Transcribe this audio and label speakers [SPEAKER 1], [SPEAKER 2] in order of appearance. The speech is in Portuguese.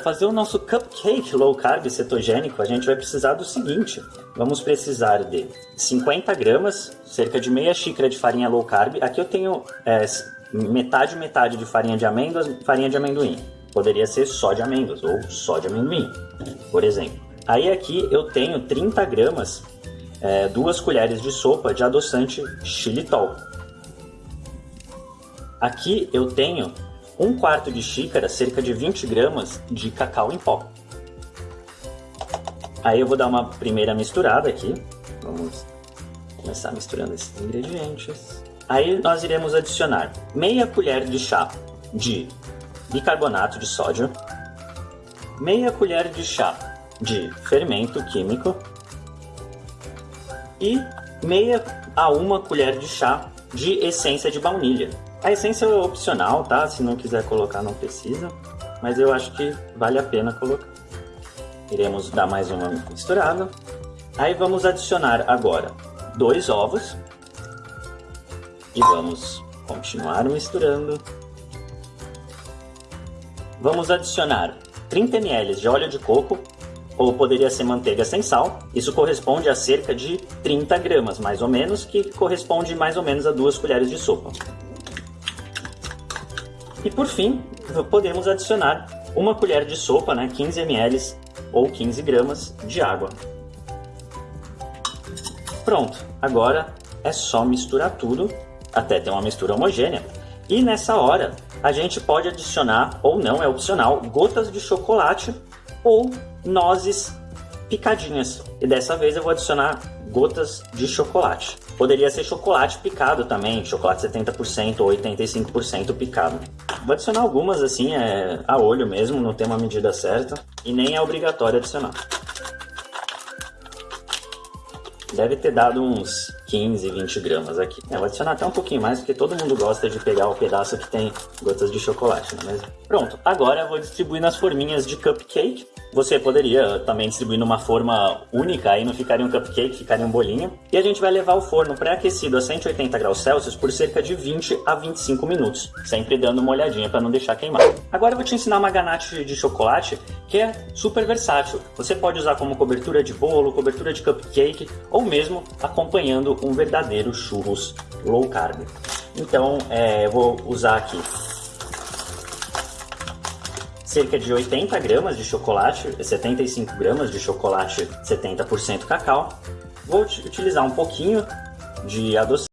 [SPEAKER 1] Fazer o nosso cupcake low carb cetogênico, a gente vai precisar do seguinte. Vamos precisar de 50 gramas, cerca de meia xícara de farinha low carb. Aqui eu tenho é, metade metade de farinha de amêndoas, farinha de amendoim. Poderia ser só de amêndoas ou só de amendoim, por exemplo. Aí aqui eu tenho 30 gramas, é, duas colheres de sopa de adoçante xilitol. Aqui eu tenho um quarto de xícara, cerca de 20 gramas de cacau em pó. Aí eu vou dar uma primeira misturada aqui. Vamos começar misturando esses ingredientes. Aí nós iremos adicionar meia colher de chá de bicarbonato de sódio, meia colher de chá de fermento químico e meia a uma colher de chá de essência de baunilha. A essência é opcional, tá? Se não quiser colocar, não precisa. Mas eu acho que vale a pena colocar. Iremos dar mais uma misturada. Aí vamos adicionar agora dois ovos. E vamos continuar misturando. Vamos adicionar 30 ml de óleo de coco, ou poderia ser manteiga sem sal. Isso corresponde a cerca de 30 gramas, mais ou menos, que corresponde mais ou menos a duas colheres de sopa. E por fim, podemos adicionar uma colher de sopa, né, 15 ml ou 15 gramas de água. Pronto, agora é só misturar tudo até ter uma mistura homogênea. E nessa hora a gente pode adicionar, ou não, é opcional, gotas de chocolate ou nozes picadinhas. E dessa vez eu vou adicionar gotas de chocolate. Poderia ser chocolate picado também, chocolate 70% ou 85% picado. Vou adicionar algumas assim, é, a olho mesmo, não tem uma medida certa. E nem é obrigatório adicionar. Deve ter dado uns 15, 20 gramas aqui. É, vou adicionar até um pouquinho mais, porque todo mundo gosta de pegar o pedaço que tem gotas de chocolate, não é mesmo? Pronto, agora eu vou distribuir nas forminhas de cupcake. Você poderia também distribuir numa forma única, aí não ficaria um cupcake, ficaria um bolinho. E a gente vai levar o forno pré-aquecido a 180 graus Celsius por cerca de 20 a 25 minutos, sempre dando uma olhadinha para não deixar queimar. Agora eu vou te ensinar uma ganache de chocolate que é super versátil. Você pode usar como cobertura de bolo, cobertura de cupcake ou mesmo acompanhando um verdadeiro churros low carb. Então, é, eu vou usar aqui cerca de 80 gramas de chocolate, 75 gramas de chocolate 70% cacau. Vou utilizar um pouquinho de adoçante